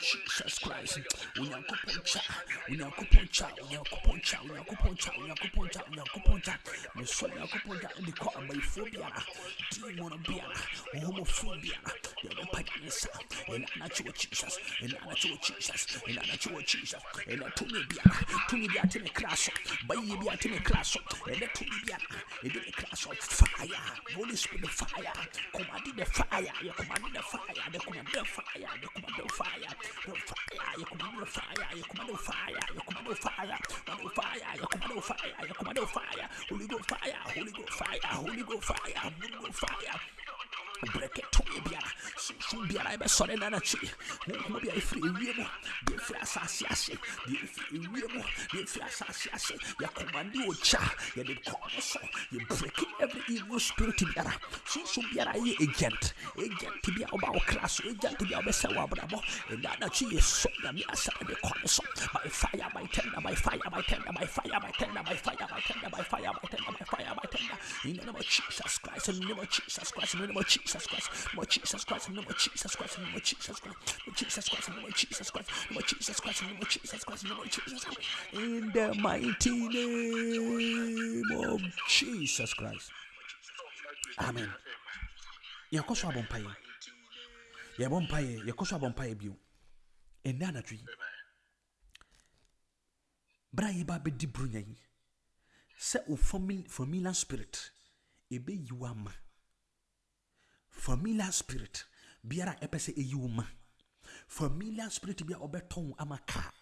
Jesus Christ. Unyakuponcha unyakuponcha unyakuponcha unyakuponcha unyakuponcha unyakuponcha meso unyakuponcha ndikho abayifobia demonobia homophobia. Yabaphakamisa enanatshiwo jesus enanatshiwo jesus enanatshiwo jesus. Enethumibia thumibia tinekraso bayibia tinekraso enethumibia endinekraso fire holy spirit fire. Commanding the fire you the fire the commanding the fire commando fire, your commando fire, commando fire, your commando fire, your commando fire, Holy Ghost fire, Holy Ghost fire, Holy Ghost fire, Holy Ghost fire. Break it to me, biara. Sunsun biara ebe sɔre nana tsi. Mo mo bi a efiri ewie mu. Bi efiri asase ase. Bi efiri ewie mu. Bi efiri asase ase. Yɛ kɔmandi o kya. Yɛ de kɔmɔ sɔ. Yɛ break every evil spirit biara sunsun biara ɛyɛ agent agent biara ɔba wo kra so agent biara ɔbɛsɛ wɔ abrabɔ ɛna anakyi yɛsɔ nyame asɛm de kɔɔ so by fire by tender by fire by tender by fire by tender by fire by tender by fire by tender by fire by tender in the name of Jesus Christ in the name of Jesus Christ in the name of Jesus Christ, Lord Jesus Christ, Lord Jesus Christ, Lord Jesus Christ, Lord Jesus Christ, Lord Jesus Christ, Lord Jesus Christ, Lord Jesus Christ, Lord Jesus Christ, in the mighty name of Jesus Christ. Amen. yɛkɔ so abɔ mpaeɛ yɛbɔ mpaeɛ yɛkɔ so abɔ mpaeɛ bio. Ɛnɛ anadwo yi berɛ a yɛba bɛdi buronya yi sɛ wo familiar spirit ɛbɛyi wo ama. Familiar spirit biara ɛpɛ sɛ ɛyi wo ma. Familiar spirit bi a ɔbɛtɔn ama kaa.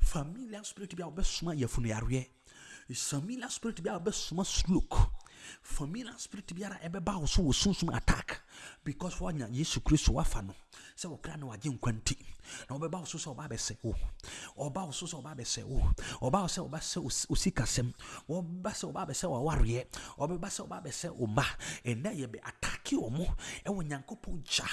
Familiar spirit bi a ɔbɛsoma yɛfunu yareɛ. Familiar spirit bi a ɔbɛsoma stroke familiar spirit biara ɛbɛba wo so wɔ sunsum attack. Because wɔanya yesu kristo wafa no. Sɛ wɔkra na wagye nkwa nti na ɔbɛba wo so sɛ ɔba abɛsɛ wo. Ɔba wo so sɛ ɔba abɛsɛ wo. Ɔba wo sɛ ɔba sɛ osikasɛm ɔba sɛ ɔba abɛsɛ wawareɛ ɔbɛba sɛ ɔba abɛsɛ wo ma ɛnɛ yɛbɛ atake wɔ mo ɛwɔ nyankopɔn gya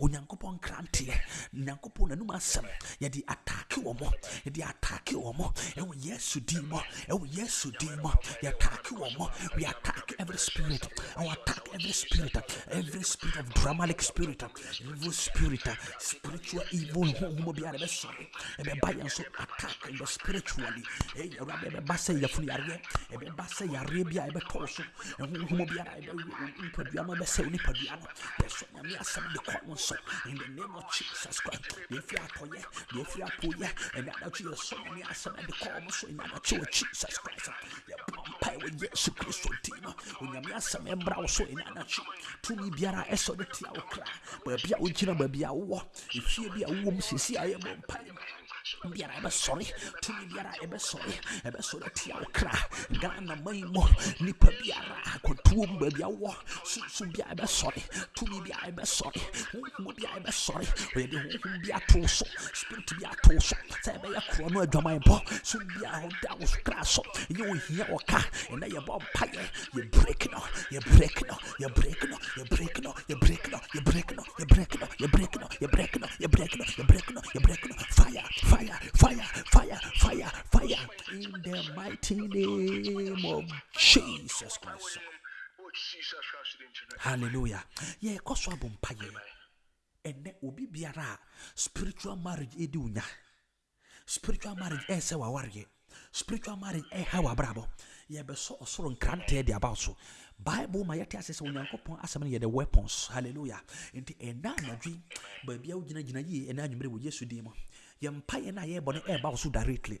onyankopɔn nkranteɛ nyankopɔn nanum asɛm. Yɛde atake wɔ mo yɛde atake wɔ mo ɛwɔ yesu din mu ɛwɔ yesu din mu. Yɛatake wɔ mo we attack every spirit. Our attack every spirit every spirit of dramatic spirit evil spirit spiritual evil honhom biara ɛbɛsɔre ɛbɛba yɛn so attack the spiritually. Ɛyɛ awurade ɛbɛba sɛ yɛfunu yareɛ ɛbɛba sɛ yareɛ bi a ɛbɛtɔɔ so honhom biara ɛbɛyɛ nipadua no ɛbɛsɛ nipadua no yɛsɔ nyame asɛm de kɔ wo so in the name of jesus christ. Deɛ ɛfiri atɔyɛ deɛ ɛfiri apoyɛ ɛne adakye yɛsɔ nyame asɛm de kɔ wo so. Ɛne adakye wɔ jesus christ. Yɛbɔ mpae wɔ yesu kristo din no onyame asɛm ɛmbra wo so. Ɛne adakye tumi biara ɛsɔ de tia wo kra. Baabi a wogyina baabi a wowɔ. Ɛfie bi a wowɔ mu sesi a yɛbɔ mpae biara ɛbɛsɔre tumi biara ɛbɛsɔre ɛbɛsɔre tia wo kra ghana man mu nipa biara akɔtuo mu baabi awɔ sunsun biara ɛbɛsɔre tumi biara ɛbɛsɔre honhom biara ɛbɛsɔre ɔyɛde honhom bi ato so spirit bi ato so sɛ ɛbɛyɛ korɔ no adwamanbɔ so biara ɔda wo kra so ɛnyɛ ohia wɔ ka ɛnɛ yɛbɔ mpayɛ yɛ break no yɛ break no yɛ break no yɛ break no yɛ break no yɛ break no yɛ break no yɛ break no yɛ break no yɛ break no yɛ break no yɛ break no fire fire fire fire fire fire. In the mighty name of Jesus Christ. Hallelujah. Yɛkɔ so abɔ mpayɛ ɛnɛ obi biara spiritual marriage ɛdi wo nya spiritual marriage ɛyɛ sɛ wawareɛ spiritual marriage ɛha wabrabɔ yɛbɛsɔ ɔsoro nkranteɛ de aba so. Bible ma yɛte ase sɛ onyankopɔn asɛm no yɛde weapons. Hallelujah. Nti ɛna anadwe baabi a wogyinagyina yie ɛna anwummerɛ wɔ yesu din mu yɛmpaeɛ no a yɛbɔ no ɛɛba wo so directly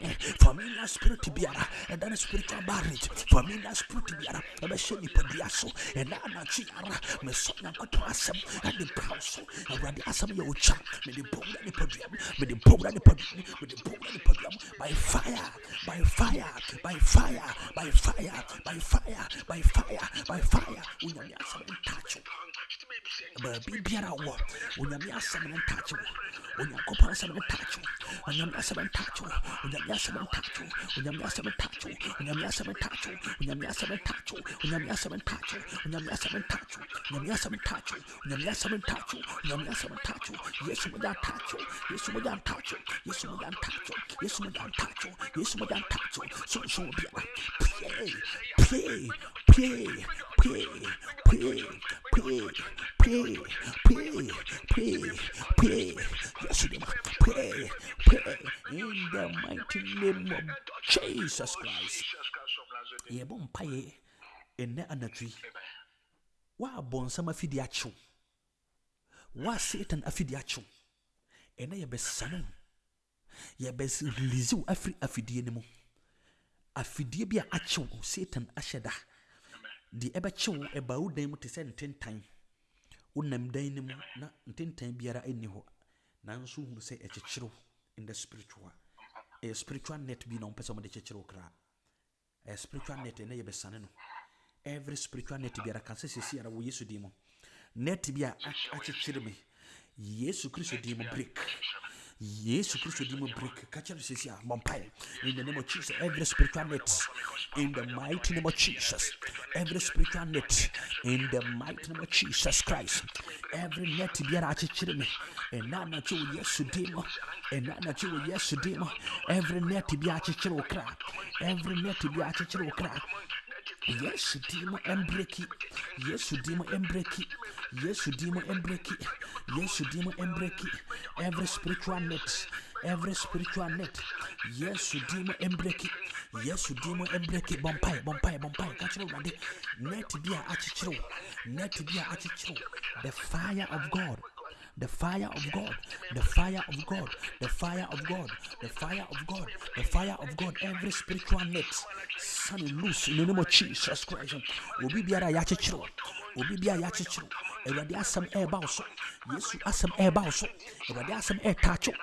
me familiar spirit biara. Ɛda ne spiritual marriage. Familiar spirit biara. Ɛbɛhyɛ nipadua so ɛna anakye ara mesɔ nyankopɔn asɛm ɛde so awurade asɛm yɛ ogya mede bɔwura nipadua mu mede bɔwura nipadua mu mede bɔwura nipadua mu by fire by fire by fire by fire by fire by fire by fire onyame asɛm ntakyew baabi biara wɔ onyame asɛm no ntakyew onyankopɔn asɛm no ntakyew onyame asɛm ntakyew onyame asɛm ntakyew onyame asɛm ntakyew onyame asɛm ntakyew onyame asɛm ntakyew onyame asɛm ntakyew onyame asɛm ntakyew onyame asɛm ntakyew onyame asɛm ntakyew onyame asɛm ntakyew yesu mo da ntakyew yesu mo da ntakyew yesu mo da ntakyew yesu mo da ntakyew yesu mo da ntakyew so so biara pie pie pie pie pie pie pie pie pie pie yesu dem pie pie in the mighty name of jesus christ yɛbɔ mpaeɛ ɛnnɛ anadwi woabɔ nsɛm afidi akyew woa satan afidi akyew ɛnɛ yɛbɛsane wo yɛbɛrelease wo afiri afidie no mu afidie bi a akyew satan ahyɛ da deɛ ɛbɛkyew ɛba wo dan mu te sɛ ntentan wonam dan no mu na ntentan biara ɛnni hɔ nanso hunu sɛ ɛkyekyerew in the spiritual. Ɛyɛ spiritual net bi na ɔmpɛ sɛ ɔmde kyekyerew koraa ɛyɛ spiritual net ɛnɛ yɛbɛsane no. Every spiritual net biara ka sɛ sɛsi ara wɔ yesu din mu net bi a akyekyere me. Yesu kristo din mu break. Yesu kristo din mu break. Ka kyerɛ sɛsi a bɔmpae in the name of jesus every spiritual net. In the mighty name of jesus every spiritual net. In the mighty name of jesus christ every net biara akyekyere me. Ɛna anakye wɔ yesu din mu. Ɛna anakye wɔ yesu din mu. Every net bi akyekyere wo kra. Every net bi akyekyere wo kra Yes, dimo embreki, Yesu dimo embreki, Yes, dimo embreki, Yesu dimo embreki. Every spiritual net, every spiritual net, Yesu dimo embreki, Yesu dimo embreki. bumpai. bompai, bompai. Kachiro wade. Net bi a achichiro, net be a achichiro. The fire of God the fire of God, the fire of God, the fire of God, the fire of God, the fire of God, every spiritual net, sun loose in the name of Jesus Christ. Obi biara ya kyekyere obi biara ya kyekyere Awurade asɛm ɛɛba so Yesu asɛm ɛɛba so Awurade asɛm ɛɛtaakyew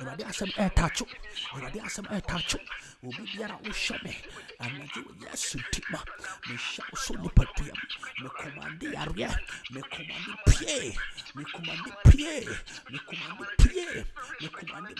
Awurade asɛm ɛɛtaakyew Awurade asɛm ɛɛtaakyew obi biara wohyɛ me. Anadwo Yesu ti ma. Mehyɛ wo so nipadua mu mekomande yareɛ mekomande pie mekomande pie mekomande pie mekomande